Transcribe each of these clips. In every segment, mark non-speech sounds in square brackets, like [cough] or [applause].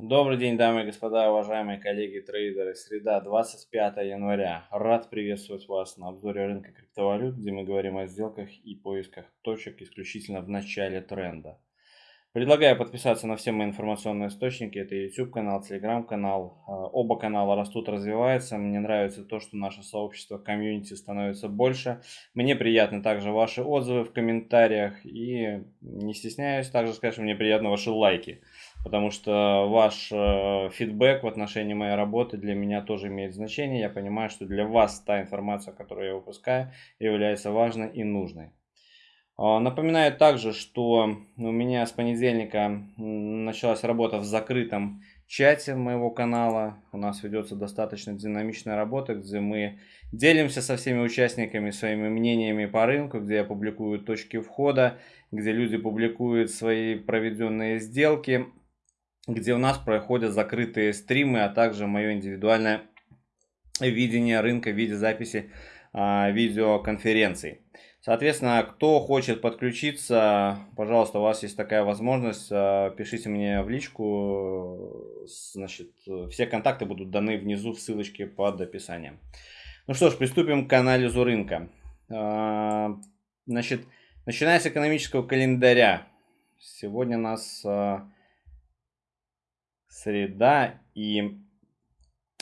Добрый день, дамы и господа, уважаемые коллеги трейдеры. Среда, 25 января. Рад приветствовать вас на обзоре рынка криптовалют, где мы говорим о сделках и поисках точек исключительно в начале тренда. Предлагаю подписаться на все мои информационные источники. Это YouTube канал, Telegram канал. А, оба канала растут, развиваются. Мне нравится то, что наше сообщество, комьюнити становится больше. Мне приятны также ваши отзывы в комментариях. И не стесняюсь также сказать, что мне приятны ваши лайки потому что ваш э, фидбэк в отношении моей работы для меня тоже имеет значение. Я понимаю, что для вас та информация, которую я выпускаю, является важной и нужной. Э, напоминаю также, что у меня с понедельника началась работа в закрытом чате моего канала. У нас ведется достаточно динамичная работа, где мы делимся со всеми участниками своими мнениями по рынку, где я публикую точки входа, где люди публикуют свои проведенные сделки, где у нас проходят закрытые стримы, а также мое индивидуальное видение рынка в виде записи а, видеоконференций. Соответственно, кто хочет подключиться, пожалуйста, у вас есть такая возможность, а, пишите мне в личку, значит, все контакты будут даны внизу в ссылочке под описанием. Ну что ж, приступим к анализу рынка. А, значит, начиная с экономического календаря, сегодня нас а, среда, и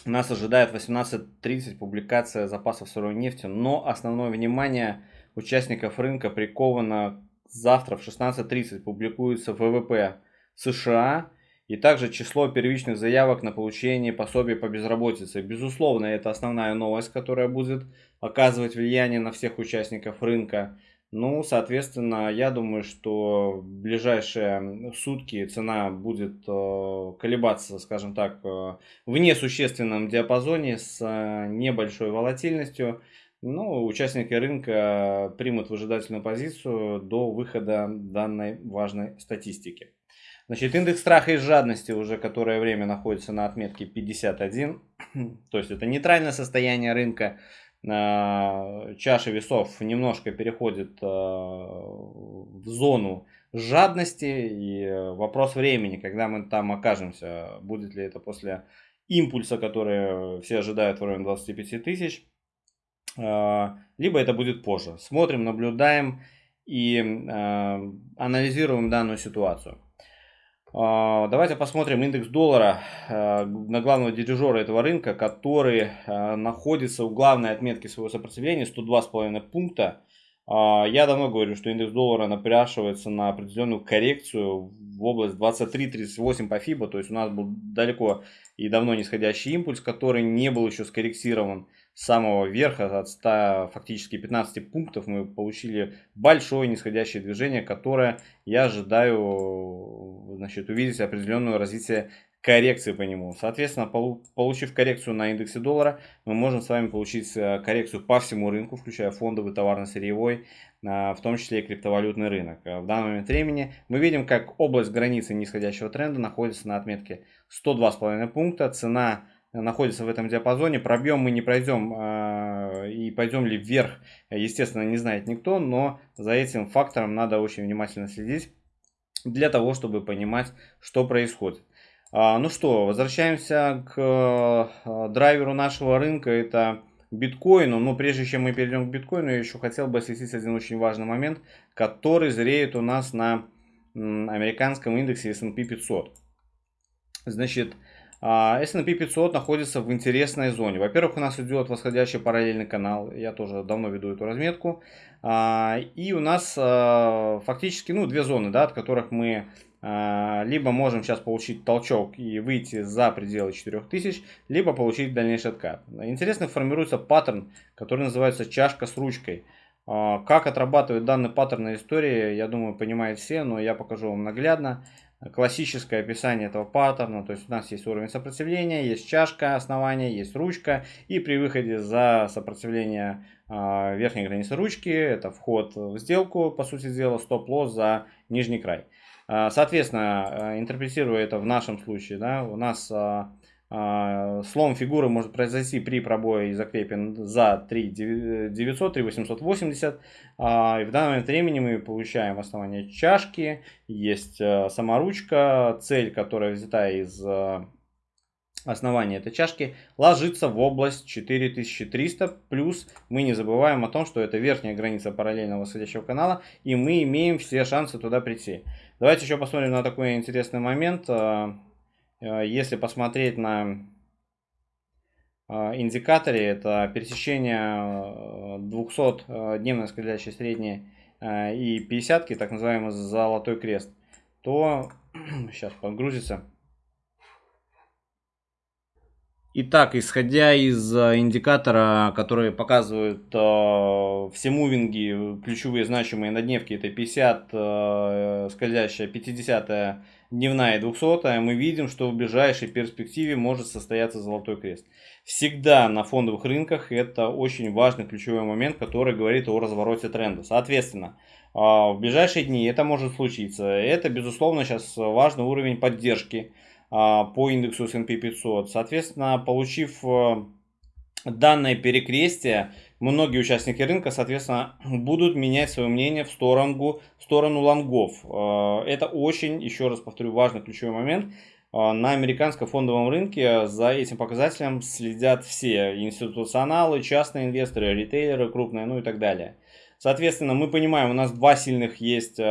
нас ожидает 18.30 публикация запасов сырой нефти, но основное внимание участников рынка приковано завтра в 16.30 публикуется ВВП США и также число первичных заявок на получение пособий по безработице. Безусловно, это основная новость, которая будет оказывать влияние на всех участников рынка. Ну, соответственно, я думаю, что в ближайшие сутки цена будет э, колебаться, скажем так, э, в несущественном диапазоне с э, небольшой волатильностью. Ну, участники рынка примут выжидательную позицию до выхода данной важной статистики. Значит, индекс страха и жадности уже которое время находится на отметке 51. [clears throat] То есть это нейтральное состояние рынка чаша весов немножко переходит э, в зону жадности и вопрос времени, когда мы там окажемся, будет ли это после импульса, который все ожидают в районе 25 тысяч, э, либо это будет позже. Смотрим, наблюдаем и э, анализируем данную ситуацию. А, давайте посмотрим индекс доллара а, на главного дирижера этого рынка, который а, находится у главной отметки своего сопротивления 102,5 пункта. Я давно говорю, что индекс доллара напрашивается на определенную коррекцию в область 23-38 по FIBA, то есть у нас был далеко и давно нисходящий импульс, который не был еще скорректирован самого верха от 100 фактически 15 пунктов мы получили большое нисходящее движение, которое я ожидаю значит, увидеть определенное развитие коррекции по нему. Соответственно, получив коррекцию на индексе доллара, мы можем с вами получить э, коррекцию по всему рынку, включая фондовый, товарно-сырьевой, в том числе и криптовалютный рынок. Э, в данный момент времени мы видим, как область границы нисходящего тренда находится на отметке 102,5 пункта. Цена находится в этом диапазоне. Пробьем мы не пройдем э, и пойдем ли вверх, естественно, не знает никто, но за этим фактором надо очень внимательно следить для того, чтобы понимать, что происходит. А, ну что, возвращаемся к э, драйверу нашего рынка, это биткоину. Но прежде чем мы перейдем к биткоину, я еще хотел бы осветить один очень важный момент, который зреет у нас на американском индексе S&P 500. Значит, S&P 500 находится в интересной зоне. Во-первых, у нас идет восходящий параллельный канал. Я тоже давно веду эту разметку. А, и у нас а, фактически ну, две зоны, да, от которых мы а, либо можем сейчас получить толчок и выйти за пределы 4000, либо получить дальнейший откат. Интересно формируется паттерн, который называется чашка с ручкой. Как отрабатывает данный паттерн на истории, я думаю, понимают все, но я покажу вам наглядно классическое описание этого паттерна. То есть у нас есть уровень сопротивления, есть чашка основания, есть ручка. И при выходе за сопротивление э, верхней границы ручки, это вход в сделку, по сути дела, стоп-лосс за нижний край. Э, соответственно, э, интерпретируя это в нашем случае, да, у нас А, слом фигуры может произойти при пробое и закрепе за 3 900, 3 880. И в данный момент времени мы получаем основание чашки, есть э, саморучка, цель, которая взята из э, основания этой чашки, ложится в область 4300. Плюс мы не забываем о том, что это верхняя граница параллельного восходящего канала, и мы имеем все шансы туда прийти. Давайте еще посмотрим на такой интересный момент. Э, если посмотреть на э, индикаторе, это пересечение 200-дневной э, скользящей средней и 50 так называемый золотой крест, то [clears throat] сейчас подгрузится. Итак, исходя из индикатора, который показывает э, все мувинги, ключевые значимые на дневке, это 50, э, скользящая, 50 дневная и 200, мы видим, что в ближайшей перспективе может состояться золотой крест. Всегда на фондовых рынках это очень важный ключевой момент, который говорит о развороте тренда. Соответственно, а, в ближайшие дни это может случиться. Это, безусловно, сейчас важный уровень поддержки а, по индексу S&P 500. Соответственно, получив э, данное перекрестие, многие участники рынка, соответственно, [clears throat] будут менять свое мнение в сторону, в сторону лонгов. Э, это очень, еще раз повторю, важный ключевой момент. Э, на американском фондовом рынке за этим показателем следят все институционалы, частные инвесторы, ритейлеры крупные, ну и так далее. Соответственно, мы понимаем, у нас два сильных есть э,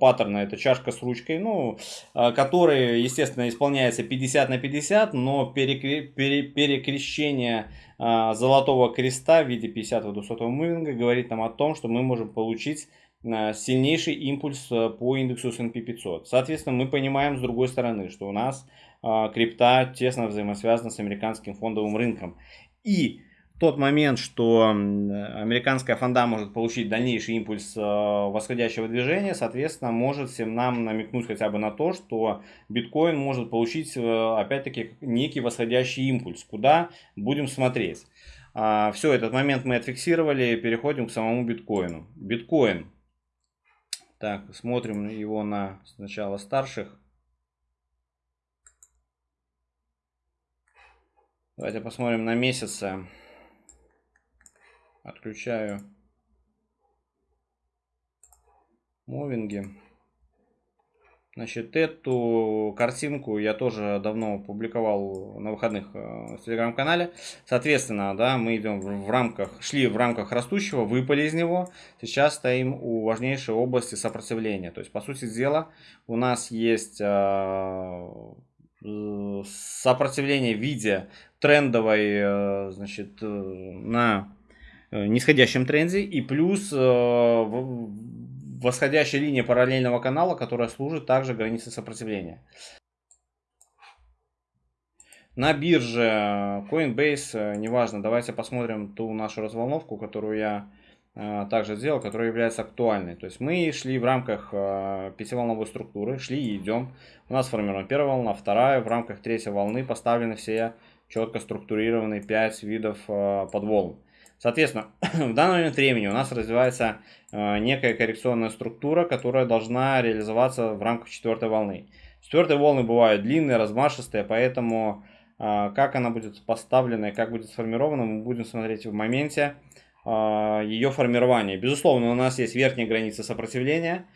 паттерна. Это чашка с ручкой, ну, э, который, естественно, исполняется 50 на 50, но перекре пере перекрещение э, золотого креста в виде 50 200 мувинга говорит нам о том, что мы можем получить э, сильнейший импульс э, по индексу S&P 500. Соответственно, мы понимаем с другой стороны, что у нас э, крипта тесно взаимосвязана с американским фондовым рынком. И тот момент, что американская фонда может получить дальнейший импульс э, восходящего движения, соответственно, может всем нам намекнуть хотя бы на то, что биткоин может получить, э, опять-таки, некий восходящий импульс. Куда будем смотреть? А, Все, этот момент мы отфиксировали, переходим к самому биткоину. Биткоин. Так, смотрим его на сначала старших. Давайте посмотрим на месяцы. Отключаю мувинги. Значит, эту картинку я тоже давно публиковал на выходных э, в телеграм-канале. Соответственно, да, мы идем в рамках, шли в рамках растущего, выпали из него. Сейчас стоим у важнейшей области сопротивления. То есть, по сути дела, у нас есть э, сопротивление в виде трендовой, э, значит, на Э, нисходящем тренде и плюс э, восходящая линия параллельного канала, которая служит также границей сопротивления. На бирже Coinbase, э, неважно, давайте посмотрим ту нашу разволновку, которую я также сделал, которая является актуальной. То есть мы шли в рамках пятиволновой структуры, шли и идем. У нас сформирована первая волна, вторая. В рамках третьей волны поставлены все четко структурированные 5 видов подволн. Соответственно, [coughs] в данный момент времени у нас развивается э, некая коррекционная структура, которая должна реализоваться в рамках четвертой волны. Четвертые волны бывают длинные, размашистые, поэтому э, как она будет поставлена и как будет сформирована, мы будем смотреть в моменте э, ее формирования. Безусловно, у нас есть верхняя граница сопротивления,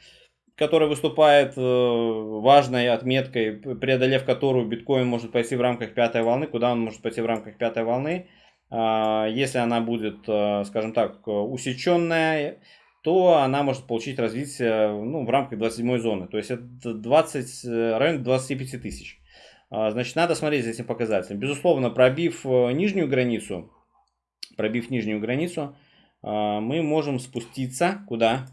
которая выступает важной отметкой, преодолев которую биткоин может пойти в рамках пятой волны. Куда он может пойти в рамках пятой волны? А, если она будет, э, скажем так, усеченная, то она может получить развитие ну, в рамках 27 зоны. То есть это 20, э, район 25 тысяч. А, значит, надо смотреть за этим показателем. Безусловно, пробив э, нижнюю границу, пробив нижнюю границу, мы можем спуститься куда?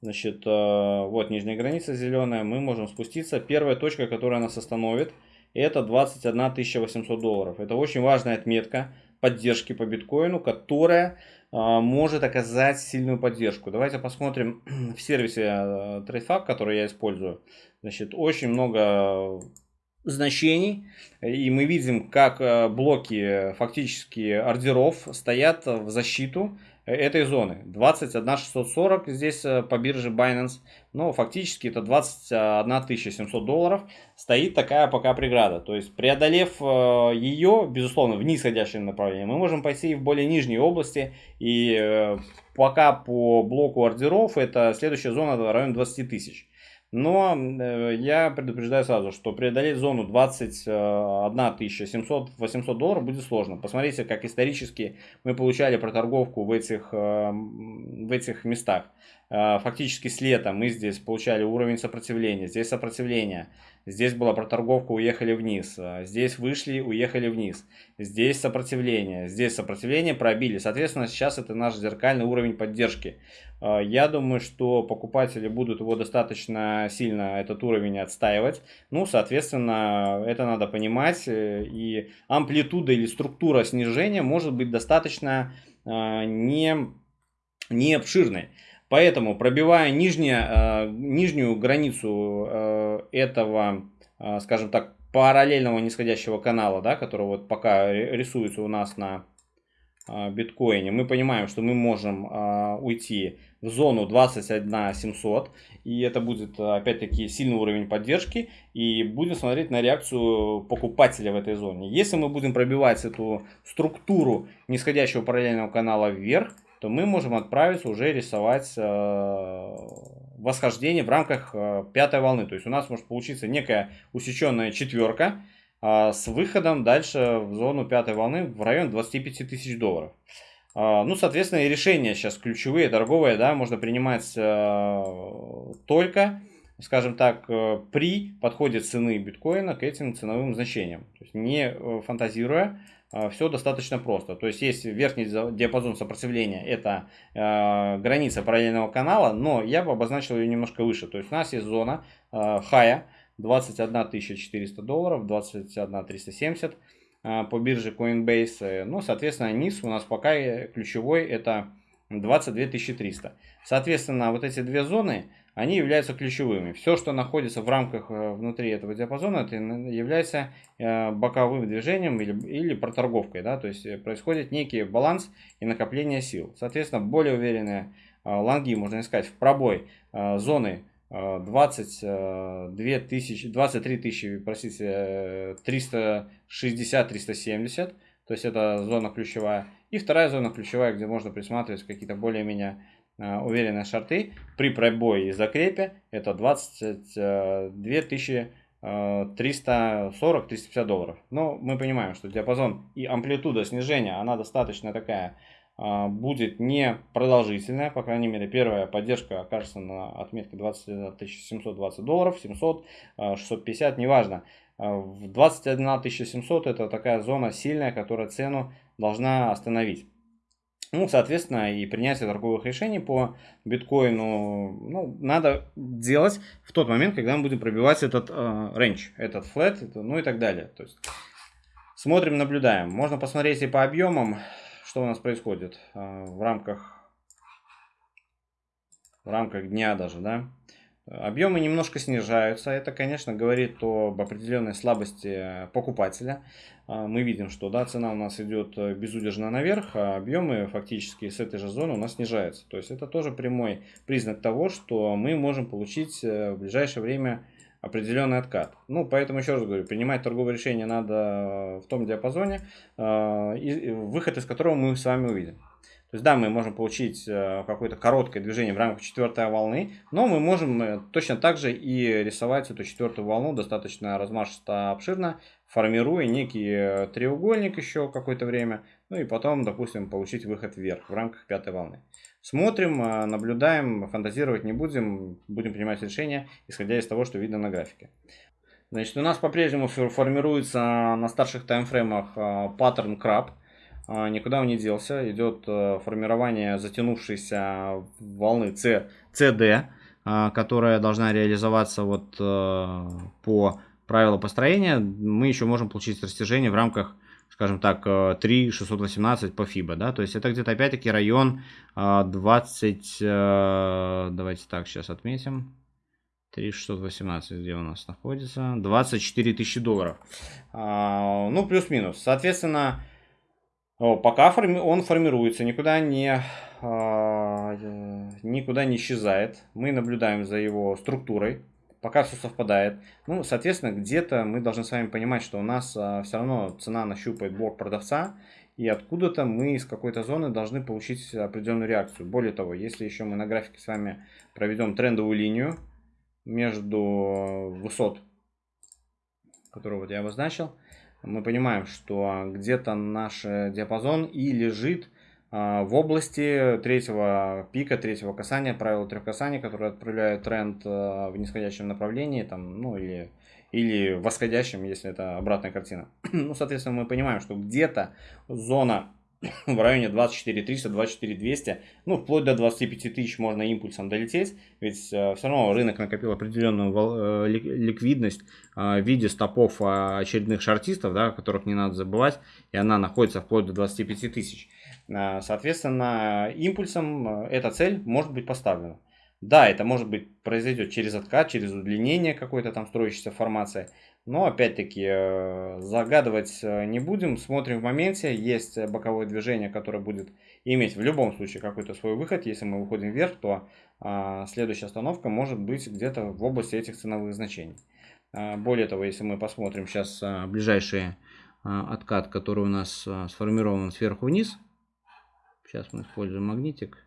Значит, вот нижняя граница зеленая, мы можем спуститься. Первая точка, которая нас остановит, это 21 800 долларов. Это очень важная отметка поддержки по биткоину, которая а, может оказать сильную поддержку. Давайте посмотрим [clears throat] в сервисе а, TradeFab, который я использую. Значит, очень много значений, и мы видим, как а, блоки фактически ордеров стоят в защиту этой зоны. 21 640 здесь по бирже Binance, но фактически это 21 700 долларов. Стоит такая пока преграда. То есть преодолев ее, безусловно, в нисходящем направлении, мы можем пойти в более нижние области. И пока по блоку ордеров это следующая зона в районе 20 тысяч. Но э, я предупреждаю сразу, что преодолеть зону 21 700-800 долларов будет сложно. Посмотрите, как исторически мы получали проторговку в этих, э, в этих местах. Э, фактически с лета мы здесь получали уровень сопротивления, здесь сопротивление, здесь была проторговка, уехали вниз, здесь вышли, уехали вниз, здесь сопротивление, здесь сопротивление пробили. Соответственно, сейчас это наш зеркальный уровень поддержки. А, я думаю, что покупатели будут его достаточно сильно, этот уровень, отстаивать. Ну, соответственно, это надо понимать. Э, и амплитуда или структура снижения может быть достаточно а, не, не обширной. Поэтому, пробивая нижнее, а, нижнюю границу этого, скажем так, параллельного нисходящего канала, да, который вот пока рисуется у нас на биткоине, мы понимаем, что мы можем уйти в зону 21 700. И это будет, опять-таки, сильный уровень поддержки. И будем смотреть на реакцию покупателя в этой зоне. Если мы будем пробивать эту структуру нисходящего параллельного канала вверх, то мы можем отправиться уже рисовать э, восхождение в рамках э, пятой волны. То есть у нас может получиться некая усеченная четверка э, с выходом дальше в зону пятой волны в район 25 тысяч долларов. А, ну, соответственно, и решения сейчас ключевые, торговые, да, можно принимать э, только, скажем так, при подходе цены биткоина к этим ценовым значениям. То есть не фантазируя, все достаточно просто. То есть есть верхний диапазон сопротивления, это э, граница параллельного канала, но я бы обозначил ее немножко выше. То есть у нас есть зона э, хая 21 400 долларов, 21 370 а, по бирже Coinbase. Ну, соответственно, низ у нас пока ключевой это 22 300. Соответственно, вот эти две зоны, они являются ключевыми. Все, что находится в рамках э, внутри этого диапазона, это является э, боковым движением или, или проторговкой. Да? То есть э, происходит некий баланс и накопление сил. Соответственно, более уверенные лонги можно искать в пробой зоны 22 тысячи, 23 тысячи, простите, 360-370, то есть это зона ключевая. И вторая зона ключевая, где можно присматривать какие-то более-менее уверенные шарты при пробое и закрепе, это 22 тысячи 340-350 долларов. Но мы понимаем, что диапазон и амплитуда снижения, она достаточно такая будет не продолжительная, по крайней мере, первая поддержка окажется на отметке 20 720 долларов, 700, 650, а, неважно. А, в 21 700 это такая зона сильная, которая цену должна остановить. Ну, соответственно, и принятие торговых решений по биткоину ну, надо делать в тот момент, когда мы будем пробивать этот э, рейндж, этот флет, это, ну и так далее. То есть смотрим, наблюдаем. Можно посмотреть и по объемам что у нас происходит а, в рамках, в рамках дня даже, да. Объемы немножко снижаются. Это, конечно, говорит об определенной слабости покупателя. А, мы видим, что да, цена у нас идет безудержно наверх, а объемы фактически с этой же зоны у нас снижаются. То есть это тоже прямой признак того, что мы можем получить э, в ближайшее время определенный откат. Ну, поэтому еще раз говорю, принимать торговое решение надо в том диапазоне, э, выход из которого мы с вами увидим. То есть, да, мы можем получить э, какое-то короткое движение в рамках четвертой волны, но мы можем э, точно так же и рисовать эту четвертую волну достаточно размашисто обширно, формируя некий треугольник еще какое-то время, ну и потом, допустим, получить выход вверх в рамках пятой волны. Смотрим, наблюдаем, фантазировать не будем, будем принимать решения, исходя из того, что видно на графике. Значит, у нас по-прежнему формируется на старших таймфреймах паттерн краб. А, никуда он не делся. Идет формирование затянувшейся волны C, CD, которая должна реализоваться вот по правилу построения. Мы еще можем получить растяжение в рамках скажем так, 3,618 по FIBA, да, то есть это где-то опять-таки район 20, э, давайте так сейчас отметим, 3618, где у нас находится, 24 тысячи долларов, а, ну, плюс-минус, соответственно, Пока он формируется, никуда не, а, никуда не исчезает. Мы наблюдаем за его структурой, пока все совпадает. Ну, соответственно, где-то мы должны с вами понимать, что у нас а, все равно цена нащупает блок продавца, и откуда-то мы из какой-то зоны должны получить определенную реакцию. Более того, если еще мы на графике с вами проведем трендовую линию между высот, которую вот я обозначил, мы понимаем, что где-то наш диапазон и лежит а, в области третьего пика, третьего касания, правила трех касаний, которые отправляют тренд а, в нисходящем направлении, там, ну или, или восходящем, если это обратная картина. [clears throat] ну, соответственно, мы понимаем, что где-то зона [coughs] в районе 24 300, 24 200, ну, вплоть до 25 тысяч можно импульсом долететь, ведь э, все равно рынок накопил определенную э, ликвидность э, в виде стопов очередных шартистов, да, о которых не надо забывать, и она находится вплоть до 25 тысяч. Соответственно, импульсом эта цель может быть поставлена. Да, это может быть произойдет через откат, через удлинение какой-то там строящейся формации, но опять-таки э, загадывать э, не будем, смотрим в моменте. Есть боковое движение, которое будет иметь в любом случае какой-то свой выход. Если мы выходим вверх, то а, следующая остановка может быть где-то в области этих ценовых значений. А, более того, если мы посмотрим сейчас а, ближайший откат, который у нас сформирован сверху вниз. Сейчас мы используем магнитик.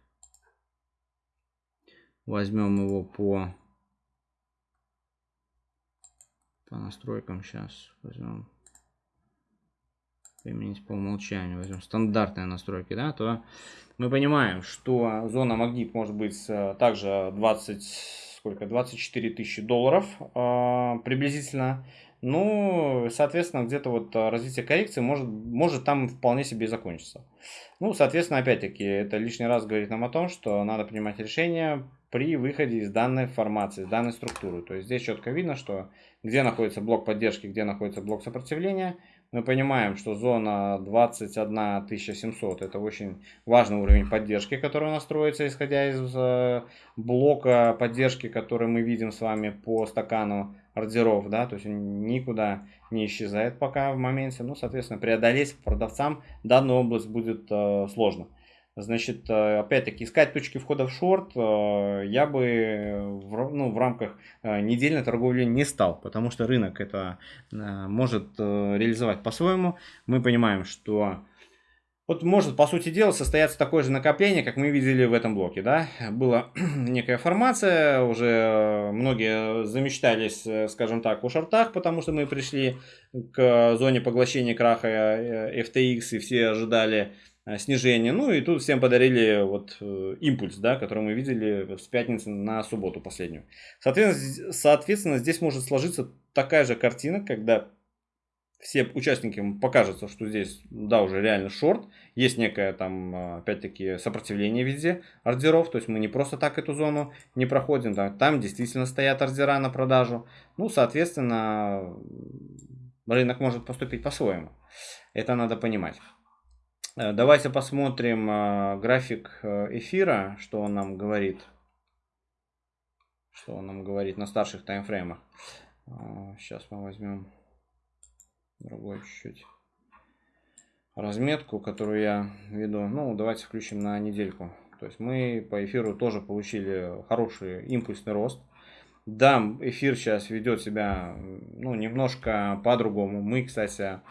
Возьмем его по по настройкам сейчас возьмем применить по умолчанию, возьмем стандартные настройки, да, то мы понимаем, что зона магнит может быть э, также 20, сколько, 24 тысячи долларов э, приблизительно. Ну, соответственно, где-то вот развитие коррекции может, может там вполне себе и закончиться. Ну, соответственно, опять-таки, это лишний раз говорит нам о том, что надо принимать решение при выходе из данной формации, из данной структуры. То есть здесь четко видно, что где находится блок поддержки, где находится блок сопротивления. Мы понимаем, что зона 21700 это очень важный уровень поддержки, который настроится, исходя из э, блока поддержки, который мы видим с вами по стакану ордеров, да, то есть он никуда не исчезает пока в моменте. Ну, соответственно, преодолеть продавцам данную область будет э, сложно. Значит, э, опять-таки, искать точки входа в шорт э, я бы в, ну, в рамках э, недельной торговли не стал, потому что рынок это может реализовать по-своему. Мы понимаем, что вот может, по сути дела, состояться такое же накопление, как мы видели в этом блоке. Да? Была [clears throat] некая формация, уже многие замечтались, скажем так, о шортах, потому что мы пришли к зоне поглощения краха FTX, и все ожидали снижение. Ну и тут всем подарили вот э, импульс, да, который мы видели с пятницы на субботу последнюю. Соответственно, соответственно, здесь может сложиться такая же картина, когда все участники покажется, что здесь, да, уже реально шорт, есть некое там, э, опять-таки, сопротивление везде ордеров, то есть мы не просто так эту зону не проходим, да, там действительно стоят ордера на продажу, ну, соответственно, рынок может поступить по-своему, это надо понимать. Э, давайте посмотрим э, график э, эфира, что он нам говорит. Что он нам говорит на старших таймфреймах. Сейчас мы возьмем другой чуть-чуть разметку, которую я веду. Ну, давайте включим на недельку. То есть мы по эфиру тоже получили хороший импульсный рост. Да, эфир сейчас ведет себя ну, немножко по-другому. Мы, кстати,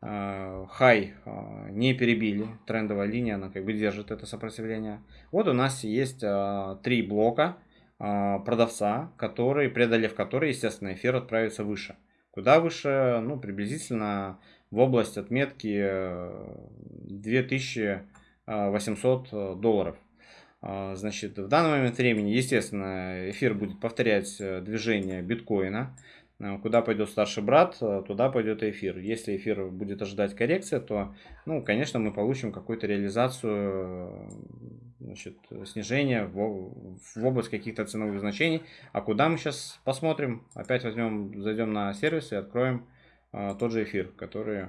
хай э, не перебили, трендовая линия, она как бы держит это сопротивление. Вот у нас есть э, три блока продавца, которые, преодолев которые, естественно, эфир отправится выше. Куда выше? Ну, приблизительно в область отметки 2800 долларов. Значит, в данный момент времени, естественно, эфир будет повторять движение биткоина. Э, куда пойдет старший брат, э, туда пойдет эфир. Если эфир будет ожидать коррекция, то, ну, конечно, мы получим какую-то реализацию, э, значит, снижения в, в область каких-то ценовых значений. А куда мы сейчас посмотрим? Опять возьмем, зайдем на сервис и откроем а, тот же эфир, который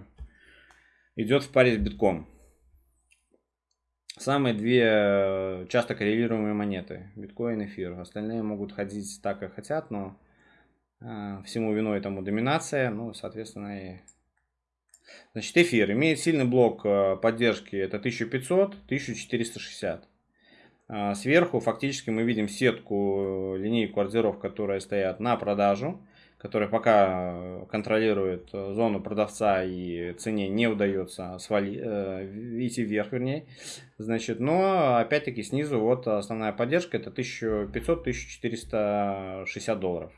идет в паре с битком. Самые две часто коррелируемые монеты. Биткоин, эфир. Остальные могут ходить так, как хотят, но всему виной этому доминация, ну, соответственно, и Значит, эфир имеет сильный блок э, поддержки, это 1500, 1460. А, сверху фактически мы видим сетку, э, линейку ордеров, которые стоят на продажу, которые пока э, контролирует зону продавца и цене не удается свали, э, идти вверх, вернее. Значит, но опять-таки снизу вот основная поддержка это 1500-1460 долларов.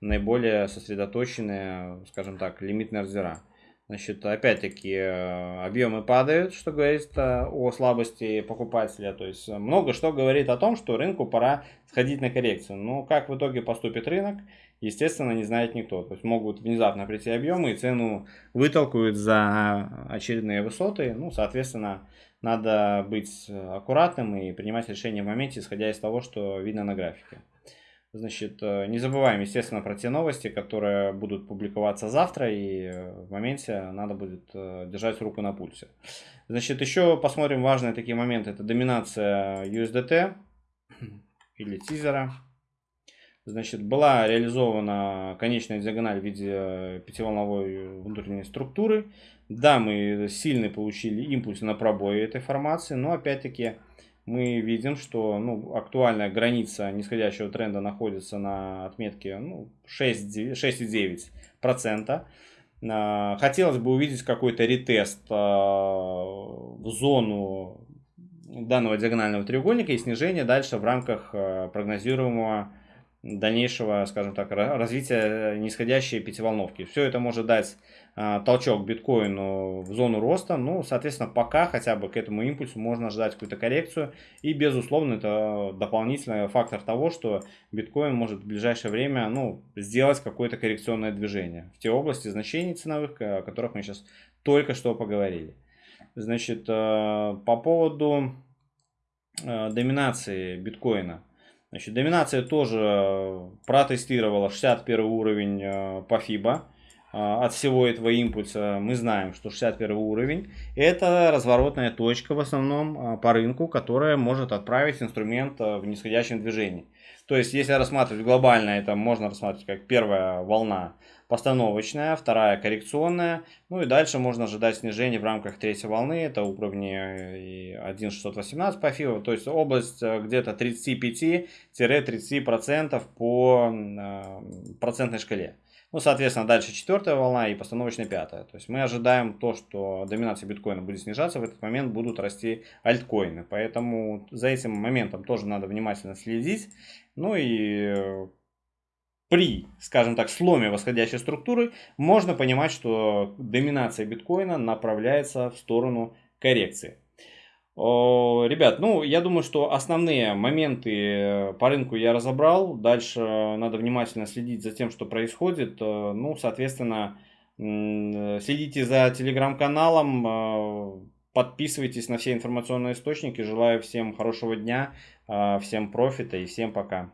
Наиболее сосредоточенные, скажем так, лимитные ордера. Значит, опять-таки, э, объемы падают, что говорит э, о слабости покупателя. То есть, много что говорит о том, что рынку пора сходить на коррекцию. Но как в итоге поступит рынок, естественно, не знает никто. То есть, могут внезапно прийти объемы и цену вытолкают за очередные высоты. Ну, соответственно, надо быть аккуратным и принимать решение в моменте, исходя из того, что видно на графике. Значит, э, не забываем, естественно, про те новости, которые будут публиковаться завтра, и э, в моменте надо будет э, держать руку на пульсе. Значит, еще посмотрим важные такие моменты. Это доминация USDT [clears throat] или тизера. Значит, была реализована конечная диагональ в виде пятиволновой внутренней структуры. Да, мы сильно получили импульс на пробой этой формации, но опять-таки мы видим, что ну, актуальная граница нисходящего тренда находится на отметке ну, 6,9%. А, хотелось бы увидеть какой-то ретест а, в зону данного диагонального треугольника и снижение дальше в рамках а, прогнозируемого дальнейшего, скажем так, развития нисходящей пятиволновки. Все это может дать а, толчок биткоину в зону роста. Ну, соответственно, пока хотя бы к этому импульсу можно ждать какую-то коррекцию. И, безусловно, это дополнительный фактор того, что биткоин может в ближайшее время ну, сделать какое-то коррекционное движение в те области значений ценовых, о которых мы сейчас только что поговорили. Значит, э, по поводу э, доминации биткоина. Значит, доминация тоже протестировала 61 уровень э, по FIBA. А, от всего этого импульса мы знаем, что 61 уровень это разворотная точка в основном по рынку, которая может отправить инструмент в нисходящем движении. То есть, если рассматривать глобально, это можно рассматривать как первая волна постановочная, вторая коррекционная, ну и дальше можно ожидать снижения в рамках третьей волны, это уровни 1.618 по FIBO, то есть область где-то 35-30% по процентной шкале. Ну, соответственно, дальше четвертая волна и постановочная пятая. То есть мы ожидаем то, что доминация биткоина будет снижаться, в этот момент будут расти альткоины. Поэтому за этим моментом тоже надо внимательно следить. Ну и при, скажем так, сломе восходящей структуры можно понимать, что доминация биткоина направляется в сторону коррекции. Ребят, ну, я думаю, что основные моменты э, по рынку я разобрал. Дальше надо внимательно следить за тем, что происходит. Э, ну, соответственно, следите за телеграм-каналом, э, подписывайтесь на все информационные источники. Желаю всем хорошего дня, всем профита и всем пока.